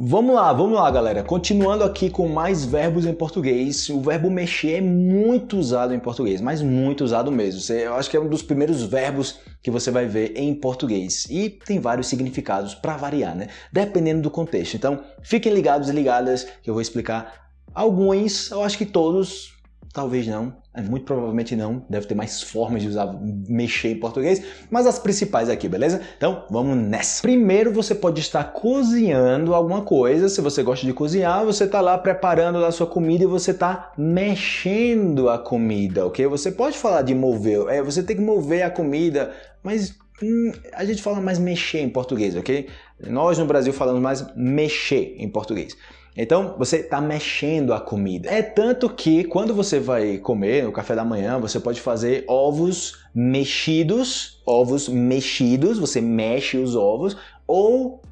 Vamos lá, vamos lá galera, continuando aqui com mais verbos em português, o verbo mexer é muito usado em português, mas muito usado mesmo, eu acho que é um dos primeiros verbos que você vai ver em português. E tem vários significados para variar, né? Dependendo do contexto, então fiquem ligados e ligadas que eu vou explicar alguns, eu acho que todos Talvez não, é, muito provavelmente não, deve ter mais formas de usar mexer em português, mas as principais aqui, beleza? Então vamos nessa! Primeiro você pode estar cozinhando alguma coisa, se você gosta de cozinhar, você está lá preparando a sua comida e você está mexendo a comida, ok? Você pode falar de mover, é, você tem que mover a comida, mas hum, a gente fala mais mexer em português, ok? Nós no Brasil falamos mais mexer em português. Então, você está mexendo a comida. É tanto que quando você vai comer no café da manhã, você pode fazer ovos mexidos, ovos mexidos, você mexe os ovos, ou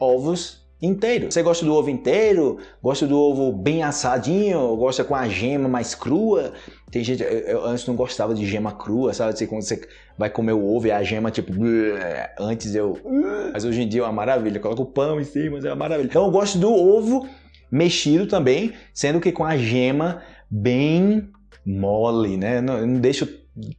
ovos inteiros. Você gosta do ovo inteiro? Gosta do ovo bem assadinho? Gosta com a gema mais crua? Tem gente, eu antes não gostava de gema crua, sabe? Assim, quando você vai comer o ovo e a gema tipo, antes eu, mas hoje em dia é uma maravilha. Coloca o pão em cima, é uma maravilha. Então eu gosto do ovo mexido também, sendo que com a gema bem mole, né? Eu não, eu não deixo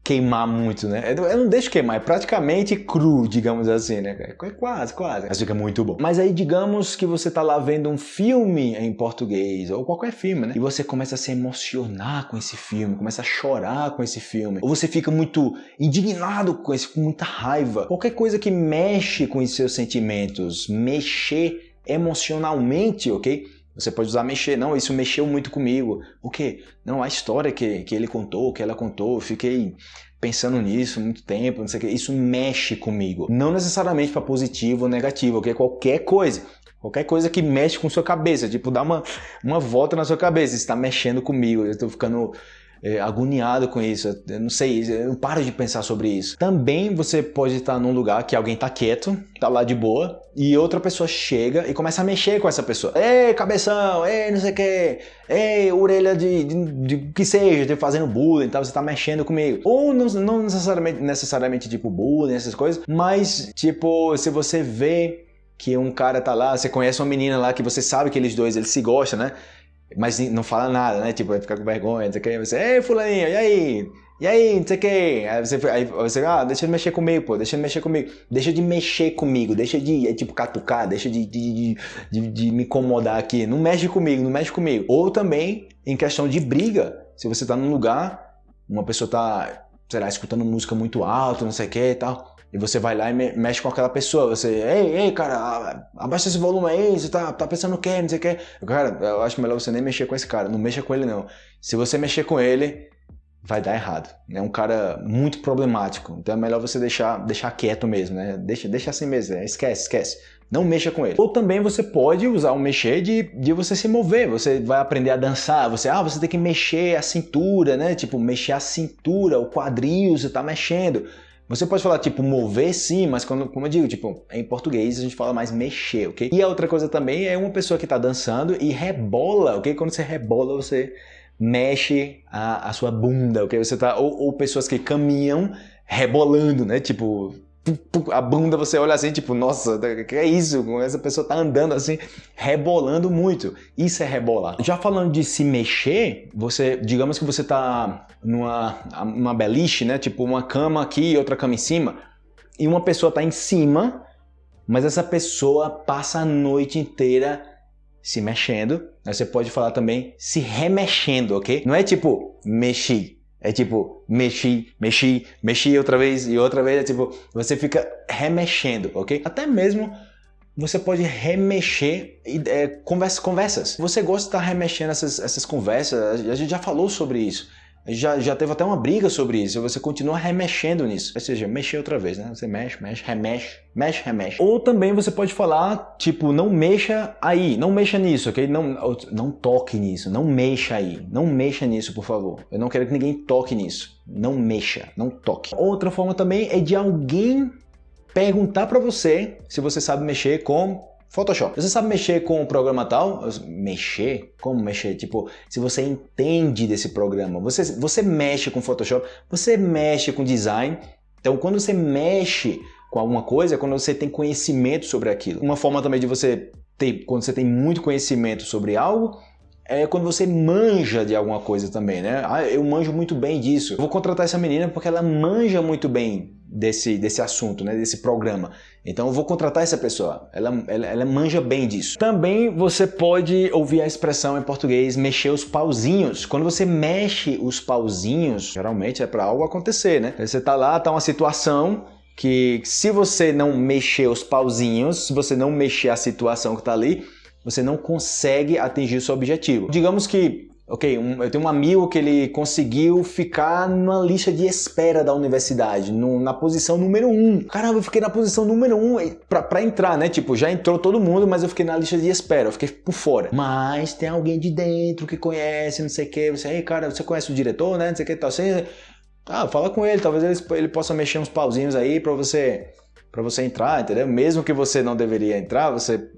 queimar muito, né? Eu não deixo queimar, é praticamente cru, digamos assim, né? É quase, quase. Mas fica muito bom. Mas aí, digamos que você tá lá vendo um filme em português, ou qualquer filme, né? E você começa a se emocionar com esse filme, começa a chorar com esse filme. Ou você fica muito indignado com esse, com muita raiva. Qualquer coisa que mexe com os seus sentimentos, mexer emocionalmente, ok? Você pode usar mexer, não, isso mexeu muito comigo. O quê? Não, a história que, que ele contou, que ela contou, eu fiquei pensando nisso muito tempo, não sei o quê. Isso mexe comigo. Não necessariamente para positivo ou negativo, ok? Qualquer coisa. Qualquer coisa que mexe com sua cabeça, tipo, dá uma, uma volta na sua cabeça, está mexendo comigo, eu estou ficando é, agoniado com isso, eu não sei, eu não paro de pensar sobre isso. Também você pode estar num lugar que alguém está quieto, está lá de boa, e outra pessoa chega e começa a mexer com essa pessoa. Ei, cabeção, ei, não sei o que, ei, orelha de, de, de, que seja, de fazendo bullying, tá? você está mexendo comigo. Ou não, não necessariamente, necessariamente tipo bullying, essas coisas, mas tipo, se você vê que um cara tá lá, você conhece uma menina lá que você sabe que eles dois eles se gostam, né? Mas não fala nada, né? Tipo, vai ficar com vergonha, não sei o que. Você, ei, fulaninho, e aí? E aí, não sei o que. Aí você, aí você, ah, deixa de mexer comigo, pô, deixa de mexer comigo. Deixa de mexer comigo, deixa de, é, tipo, catucar, deixa de, de, de, de, me incomodar aqui. Não mexe comigo, não mexe comigo. Ou também, em questão de briga, se você tá num lugar, uma pessoa tá, sei lá, escutando música muito alto, não sei o que e tal e você vai lá e mexe com aquela pessoa, você, ei, ei, cara, abaixa esse volume aí, você tá, tá pensando o quê, não sei o quê. Cara, eu acho melhor você nem mexer com esse cara, não mexa com ele não. Se você mexer com ele, vai dar errado. É um cara muito problemático, então é melhor você deixar, deixar quieto mesmo, né? Deixa, deixa assim mesmo, né? esquece, esquece. Não mexa com ele. Ou também você pode usar o mexer de, de você se mover. Você vai aprender a dançar. Você, ah, você tem que mexer a cintura, né? Tipo, mexer a cintura, o quadril, você tá mexendo. Você pode falar, tipo, mover sim, mas quando, como eu digo, tipo, em português a gente fala mais mexer, ok? E a outra coisa também é uma pessoa que está dançando e rebola, ok? Quando você rebola, você mexe a, a sua bunda, ok? Você tá, ou, ou pessoas que caminham rebolando, né? Tipo, a bunda você olha assim, tipo, nossa, que é isso? Essa pessoa tá andando assim, rebolando muito. Isso é rebolar. Já falando de se mexer, você, digamos que você tá numa uma beliche, né? Tipo, uma cama aqui e outra cama em cima, e uma pessoa tá em cima, mas essa pessoa passa a noite inteira se mexendo. Você pode falar também se remexendo, ok? Não é tipo, mexi, é tipo, mexi, mexi, mexi outra vez e outra vez. É tipo, você fica remexendo, ok? Até mesmo você pode remexer é, conversa, conversas. Você gosta de estar remexendo essas, essas conversas, a gente já falou sobre isso. Já, já teve até uma briga sobre isso, você continua remexendo nisso. Ou seja, mexer outra vez, né? Você mexe, mexe, remexe, mexe, remexe. Ou também você pode falar, tipo, não mexa aí, não mexa nisso, ok? Não, não toque nisso, não mexa aí, não mexa nisso, por favor. Eu não quero que ninguém toque nisso. Não mexa, não toque. Outra forma também é de alguém perguntar para você se você sabe mexer com Photoshop. Você sabe mexer com o programa tal? Mexer? Como mexer? Tipo, se você entende desse programa, você, você mexe com Photoshop, você mexe com design. Então, quando você mexe com alguma coisa, é quando você tem conhecimento sobre aquilo. Uma forma também de você ter, quando você tem muito conhecimento sobre algo, é quando você manja de alguma coisa também, né? Ah, eu manjo muito bem disso. Vou contratar essa menina porque ela manja muito bem desse, desse assunto, né? Desse programa. Então eu vou contratar essa pessoa. Ela, ela, ela manja bem disso. Também você pode ouvir a expressão em português mexer os pauzinhos. Quando você mexe os pauzinhos, geralmente é para algo acontecer, né? Você tá lá, tá uma situação que se você não mexer os pauzinhos, se você não mexer a situação que está ali, você não consegue atingir o seu objetivo. Digamos que, ok, um, eu tenho um amigo que ele conseguiu ficar na lista de espera da universidade, no, na posição número 1. Um. Caramba, eu fiquei na posição número 1 um para entrar, né? Tipo, já entrou todo mundo, mas eu fiquei na lista de espera, eu fiquei por fora. Mas tem alguém de dentro que conhece, não sei o que, você, ei, cara, você conhece o diretor, né? Não sei o que, tal, assim. Ah, fala com ele, talvez ele, ele possa mexer uns pauzinhos aí para você para você entrar, entendeu? Mesmo que você não deveria entrar, você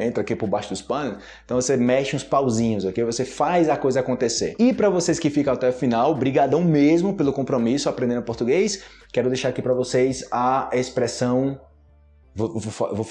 entra aqui por baixo dos panos, então você mexe uns pauzinhos, ok? Você faz a coisa acontecer. E para vocês que ficam até o final, brigadão mesmo pelo compromisso aprendendo português. Quero deixar aqui para vocês a expressão vou, vou, vou,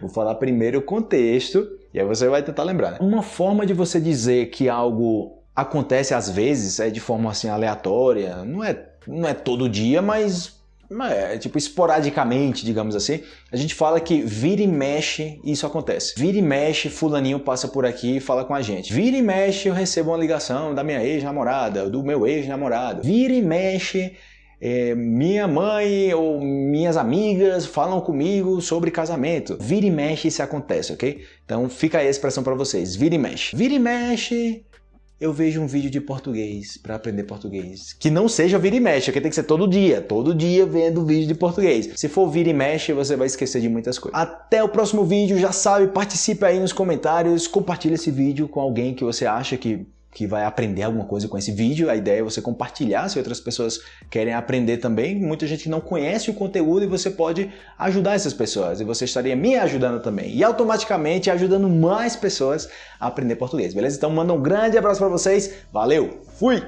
vou, falar primeiro o contexto e aí você vai tentar lembrar. Né? Uma forma de você dizer que algo acontece às vezes é de forma assim aleatória, não é não é todo dia, mas é, tipo, esporadicamente, digamos assim, a gente fala que vira e mexe isso acontece. Vira e mexe, fulaninho passa por aqui e fala com a gente. Vira e mexe, eu recebo uma ligação da minha ex-namorada, do meu ex-namorado. Vira e mexe, é, minha mãe ou minhas amigas falam comigo sobre casamento. Vira e mexe isso acontece, ok? Então fica aí a expressão para vocês. Vira e mexe. Vira e mexe, eu vejo um vídeo de português para aprender português. Que não seja vira e mexe, porque tem que ser todo dia. Todo dia vendo vídeo de português. Se for vira e mexe, você vai esquecer de muitas coisas. Até o próximo vídeo, já sabe, participe aí nos comentários, compartilhe esse vídeo com alguém que você acha que que vai aprender alguma coisa com esse vídeo. A ideia é você compartilhar se outras pessoas querem aprender também. Muita gente não conhece o conteúdo e você pode ajudar essas pessoas. E você estaria me ajudando também. E automaticamente ajudando mais pessoas a aprender português, beleza? Então manda um grande abraço para vocês. Valeu! Fui!